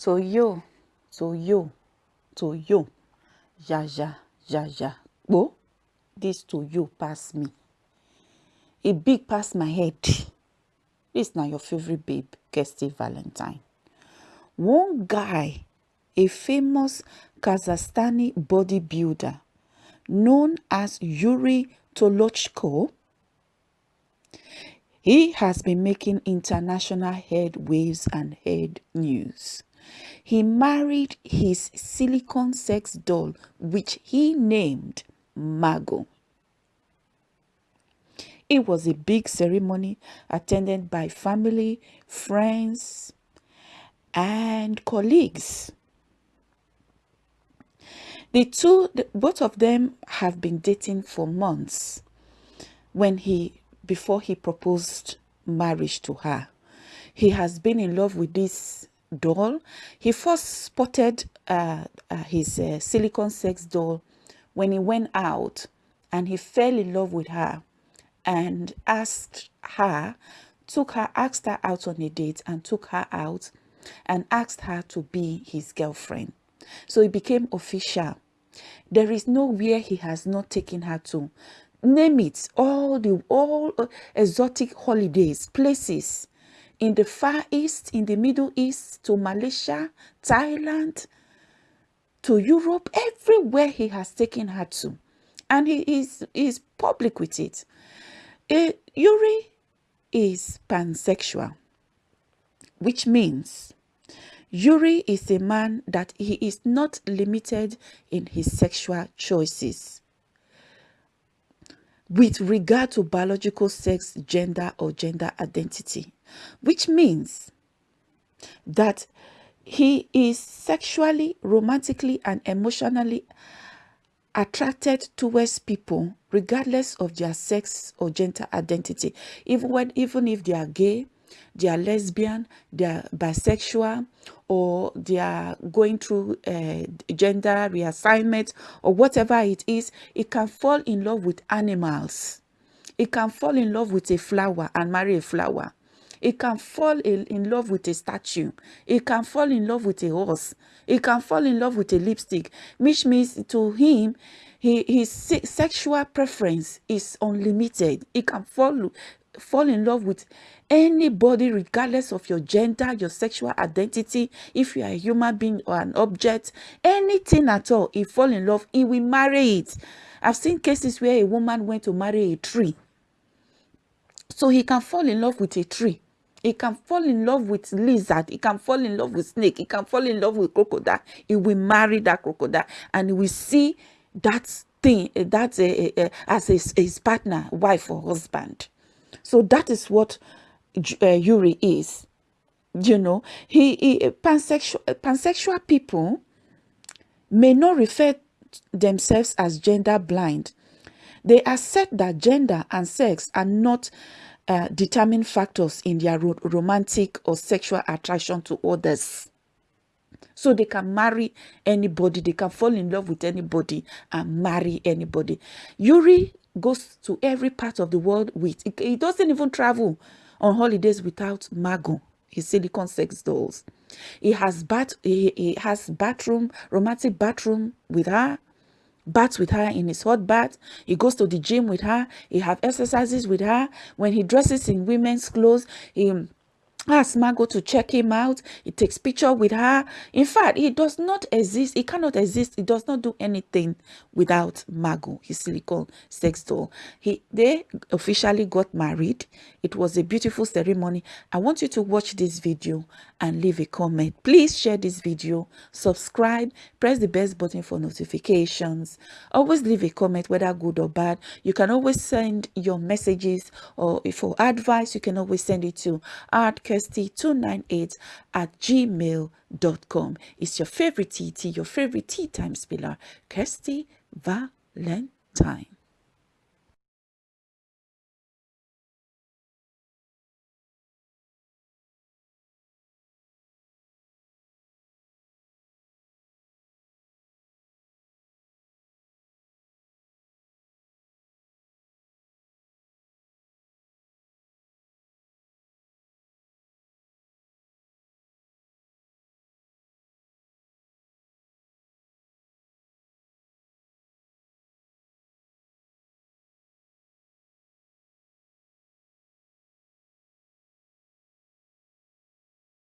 to yo, to yo, to yo, ja ja, ja ja, bo. This to yo pass me. A big pass my head. This now your favorite babe, Kirsty Valentine. One guy, a famous Kazakhstani bodybuilder known as Yuri Tolochko, he has been making international head waves and head news. He married his silicone sex doll, which he named Margo. It was a big ceremony attended by family, friends, and colleagues. The two, both of them have been dating for months when he, before he proposed marriage to her. He has been in love with this doll. He first spotted uh, uh, his uh, silicone sex doll when he went out and he fell in love with her and asked her, took her, asked her out on a date and took her out and asked her to be his girlfriend. So it became official. There is nowhere he has not taken her to. Name it, all the all exotic holidays, places in the Far East, in the Middle East, to Malaysia, Thailand, to Europe, everywhere he has taken her to. And he is, is public with it. Uh, Yuri is pansexual, which means Yuri is a man that he is not limited in his sexual choices with regard to biological sex, gender, or gender identity, which means that he is sexually, romantically, and emotionally attracted towards people regardless of their sex or gender identity, even when even if they are gay, they are lesbian, they are bisexual, or they are going through uh, gender reassignment or whatever it is, it can fall in love with animals. It can fall in love with a flower and marry a flower. It can fall in, love with a statue. It can fall in love with a horse. It can fall in love with a lipstick, which means to him, he, his sexual preference is unlimited. It can fall fall in love with anybody regardless of your gender your sexual identity if you are a human being or an object anything at all he fall in love he will marry it i've seen cases where a woman went to marry a tree so he can fall in love with a tree he can fall in love with lizard. He can fall in love with snake. He can fall in love with crocodile. He will marry that crocodile. And he will see that thing that uh, uh, as his, his partner wife or husband. So that is what uh, Yuri is. You know, he, he pansexual, pansexual people may not refer themselves as gender blind. They accept that gender and sex are not uh, determining factors in their ro romantic or sexual attraction to others. So they can marry anybody, they can fall in love with anybody and marry anybody. Yuri goes to every part of the world with. He doesn't even travel on holidays without Margo, his silicone sex dolls. He has bath. He, he has bathroom, romantic bathroom with her. Baths with her in his hot bath. He goes to the gym with her. He have exercises with her. When he dresses in women's clothes, he asks Margo to check him out. He takes picture with her. In fact, he does not exist. He cannot exist. He does not do anything without Margo, his silicone sex doll. He they officially got married. It was a beautiful ceremony. I want you to watch this video and leave a comment. Please share this video, subscribe, press the bell button for notifications. Always leave a comment, whether good or bad. You can always send your messages or for advice, you can always send it to artkirsty298 at gmail.com. It's your favorite TT, your favorite tea time spiller, Kirsty Valentine.